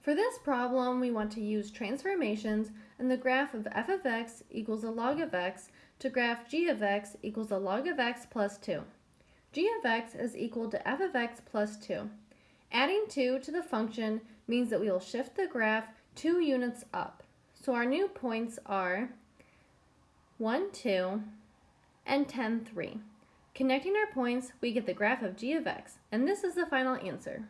For this problem, we want to use transformations and the graph of f of x equals a log of x to graph g of x equals a log of x plus 2. g of x is equal to f of x plus 2. Adding 2 to the function means that we will shift the graph 2 units up. So our new points are 1, 2, and 10, 3. Connecting our points, we get the graph of g of x, and this is the final answer.